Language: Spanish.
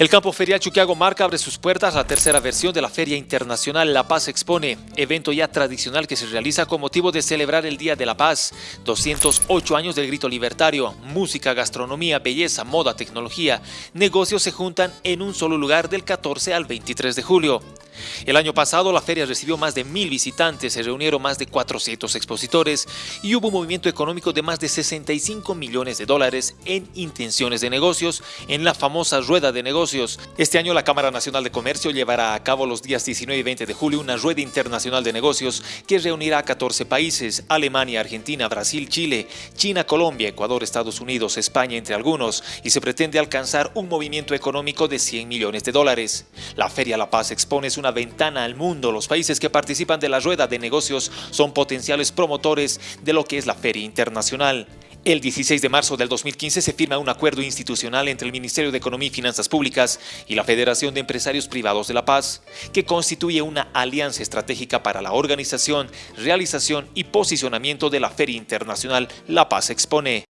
El campo ferial Chuquiago Marca abre sus puertas a la tercera versión de la Feria Internacional La Paz Expone, evento ya tradicional que se realiza con motivo de celebrar el Día de la Paz, 208 años del grito libertario, música, gastronomía, belleza, moda, tecnología, negocios se juntan en un solo lugar del 14 al 23 de julio. El año pasado la feria recibió más de mil visitantes, se reunieron más de 400 expositores y hubo un movimiento económico de más de 65 millones de dólares en intenciones de negocios en la famosa rueda de negocios. Este año la Cámara Nacional de Comercio llevará a cabo los días 19 y 20 de julio una rueda internacional de negocios que reunirá a 14 países, Alemania, Argentina, Brasil, Chile, China, Colombia, Ecuador, Estados Unidos, España, entre algunos, y se pretende alcanzar un movimiento económico de 100 millones de dólares. La Feria La Paz expone una ventana al mundo. Los países que participan de la rueda de negocios son potenciales promotores de lo que es la feria internacional. El 16 de marzo del 2015 se firma un acuerdo institucional entre el Ministerio de Economía y Finanzas Públicas y la Federación de Empresarios Privados de La Paz, que constituye una alianza estratégica para la organización, realización y posicionamiento de la Feria Internacional La Paz Expone.